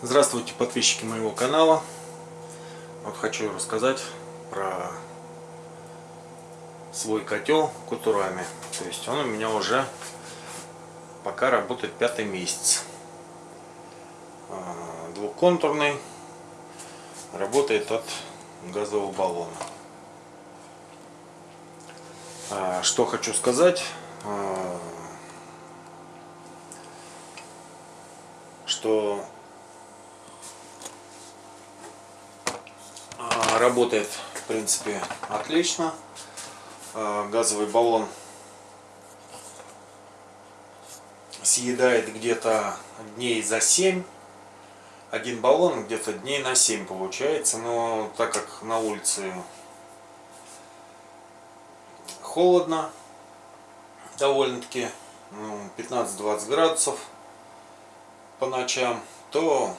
Здравствуйте, подписчики моего канала. Вот хочу рассказать про свой котел Кутурами. То есть он у меня уже пока работает пятый месяц. А, двухконтурный. Работает от газового баллона. А, что хочу сказать. А, что работает в принципе отлично. А, газовый баллон съедает где-то дней за 7 один баллон где-то дней на 7 получается но так как на улице холодно довольно-таки ну, 15-20 градусов по ночам то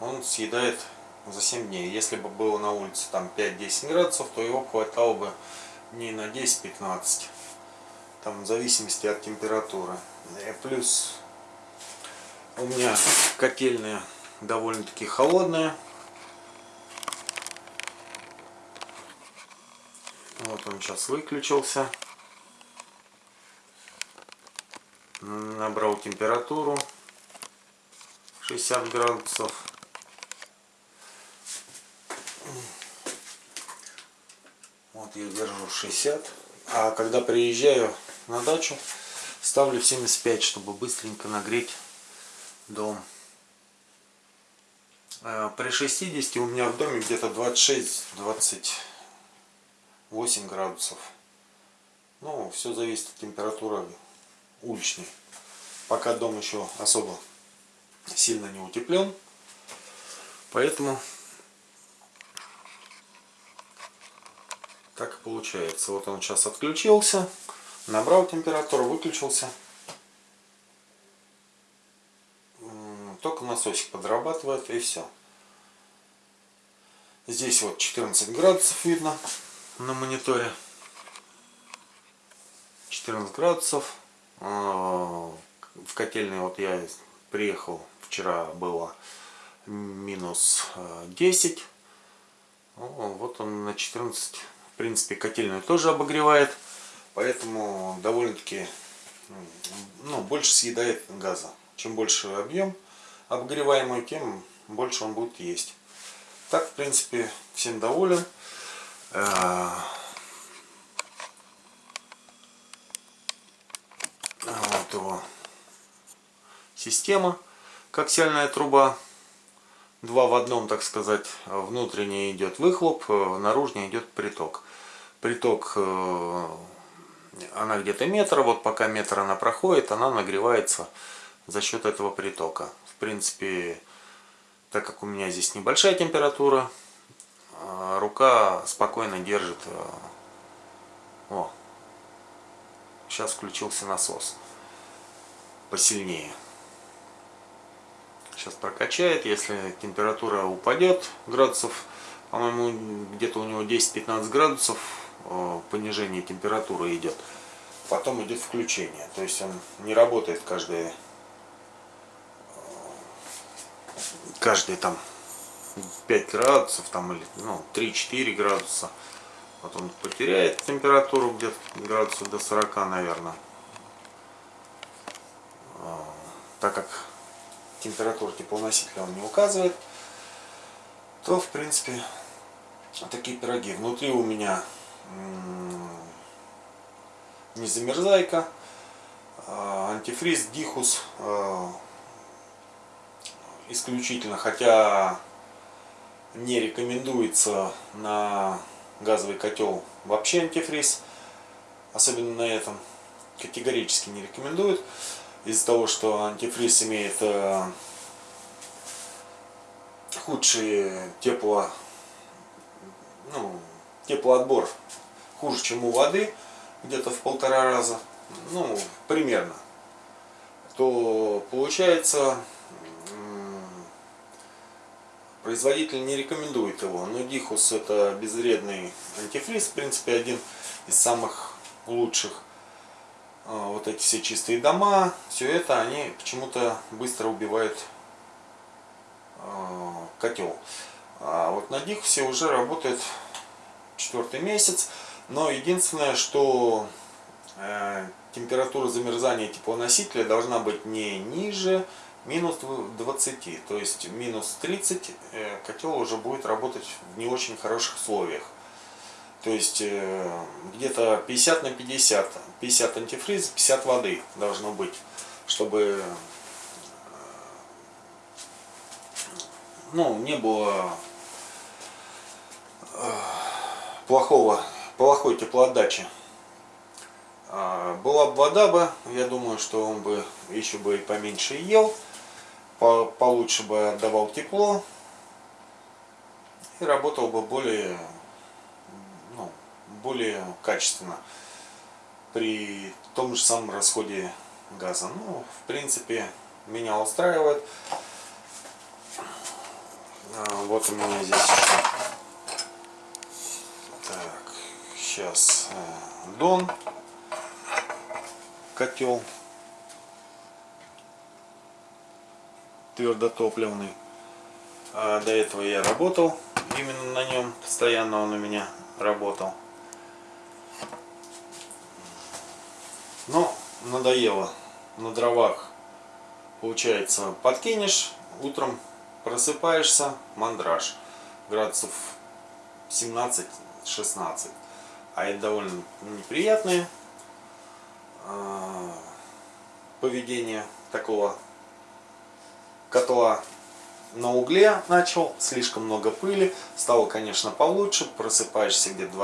он съедает за 7 дней. Если бы было на улице там 5-10 градусов, то его хватало бы дней на 10-15. Там в зависимости от температуры. И плюс у меня котельная довольно-таки холодная. Вот он сейчас выключился. Набрал температуру 60 градусов. Я держу 60. А когда приезжаю на дачу, ставлю 75, чтобы быстренько нагреть дом. А при 60 у меня в доме где-то 26-28 градусов. Ну, все зависит от температуры уличной. Пока дом еще особо сильно не утеплен. Поэтому Так и получается. Вот он сейчас отключился, набрал температуру, выключился. Только насосик подрабатывает и все. Здесь вот 14 градусов видно на мониторе. 14 градусов. А, в котельной вот я приехал, вчера было минус 10. Вот он на 14 в принципе, котельную тоже обогревает, поэтому довольно-таки ну, больше съедает газа. Чем больше объем обогреваемый, тем больше он будет есть. Так, в принципе, всем доволен. Э, вот его система, коаксиальная труба два в одном, так сказать. Внутренний идет выхлоп, э, наружный идет приток. Приток, э, она где-то метр, вот пока метр она проходит, она нагревается за счет этого притока. В принципе, так как у меня здесь небольшая температура, э, рука спокойно держит. О, сейчас включился насос посильнее сейчас прокачает. Если температура упадет градусов, по-моему, где-то у него 10-15 градусов э, понижение температуры идет. Потом идет включение. То есть он не работает каждые, э, каждые там 5 градусов там или ну, 3-4 градуса. Вот он потеряет температуру где-то градусов до 40, наверное. Э, так как температуру теплоносителя он не указывает, то в принципе такие пироги. Внутри у меня не замерзайка, а антифриз, дихус а, исключительно, хотя не рекомендуется на газовый котел вообще антифриз, особенно на этом категорически не рекомендуют. Из-за того, что антифриз имеет э, худший тепло, ну, теплоотбор хуже, чем у воды, где-то в полтора раза, ну, примерно, то получается производитель не рекомендует его. Но Дихус это безвредный антифриз, в принципе, один из самых лучших. А, вот эти все чистые дома, все это, они почему-то быстро убивают а, котел. А вот на Дикусе уже работает четвертый месяц. Но единственное, что э, температура замерзания теплоносителя должна быть не ниже минус 20. То есть минус 30 э, котел уже будет работать в не очень хороших условиях. То есть э, где-то 50 на 50. 50 антифриз, 50 воды должно быть, чтобы ну, не было плохого, плохой теплоотдачи. А, была бы вода бы, я думаю, что он бы еще бы и поменьше ел, по, получше бы отдавал тепло и работал бы более, ну, более качественно при том же самом расходе газа. Ну, в принципе, меня устраивает. А, вот у меня здесь сейчас э, Дон котел твердотопливный. А до этого я работал именно на нем, постоянно он у меня работал. Но надоело на дровах. Получается, подкинешь, утром просыпаешься, мандраж. Градусов 17-16. А это довольно неприятные поведение такого котла на угле начал, слишком много пыли, стало, конечно, получше, просыпаешься где-то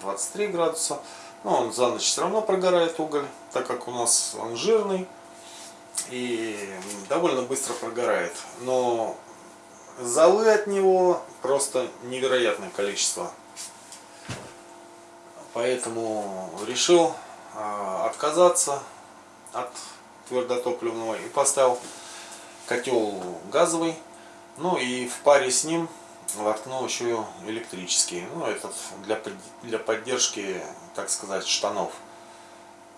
22-23 градуса, но он за ночь все равно прогорает уголь, так как у нас он жирный и довольно быстро прогорает, но золы от него просто невероятное количество, поэтому решил а, отказаться от твердотопливного и поставил котел газовый. Ну и в паре с ним воткнул еще электрический. Ну этот для, для поддержки, так сказать, штанов.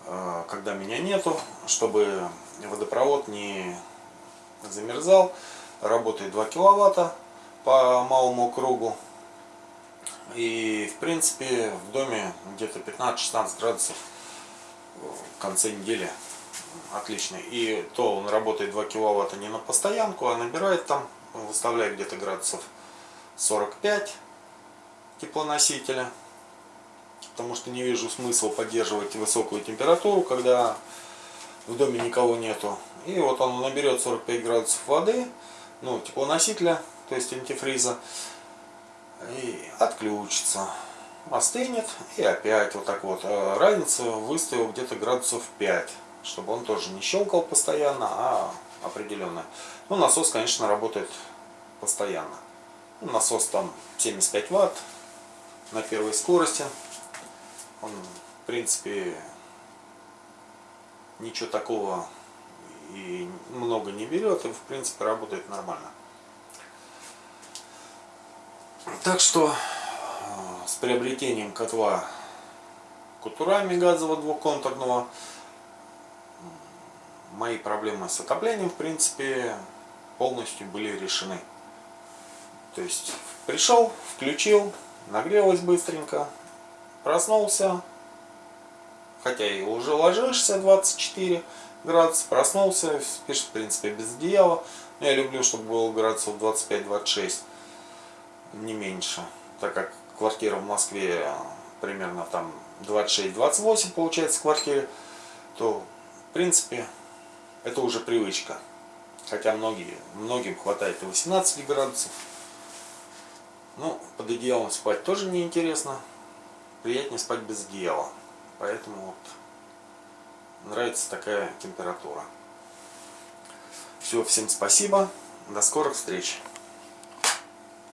А, когда меня нету, чтобы водопровод не замерзал. Работает 2 киловатта по малому кругу. И в принципе в доме где-то 15-16 градусов в конце недели отличный. И то он работает 2 киловатта не на постоянку, а набирает там, выставляет где-то градусов 45 теплоносителя. Потому что не вижу смысла поддерживать высокую температуру, когда в доме никого нету. И вот он наберет 45 градусов воды, ну, теплоносителя, то есть антифриза, и отключится. Остынет и опять вот так вот. А разница выставил где-то градусов 5 чтобы он тоже не щелкал постоянно, а определенно. Ну, насос, конечно, работает постоянно. Ну, насос там 75 ватт на первой скорости. Он, в принципе, ничего такого и много не берет, и, в принципе, работает нормально. Так что э, с приобретением котла кутурами газового двухконтурного мои проблемы с отоплением, в принципе, полностью были решены. То есть пришел, включил, нагрелось быстренько, проснулся, хотя и уже ложишься 24 градуса, проснулся, спишь, в принципе, без одеяла. Но я люблю, чтобы было градусов 25-26, не меньше, так как квартира в Москве примерно там 26-28 получается в квартире, то, в принципе, это уже привычка. Хотя многие, многим хватает и 18 градусов. Ну, под одеялом спать тоже неинтересно. Приятнее спать без одеяла. Поэтому вот нравится такая температура. Все, всем спасибо. До скорых встреч.